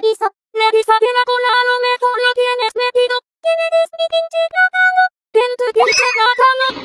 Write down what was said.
revisa. Revisa bien la cola, a lo mejor lo tienes metido. Tienes mi pinche cacao? cagado. Pinche pinche cagado.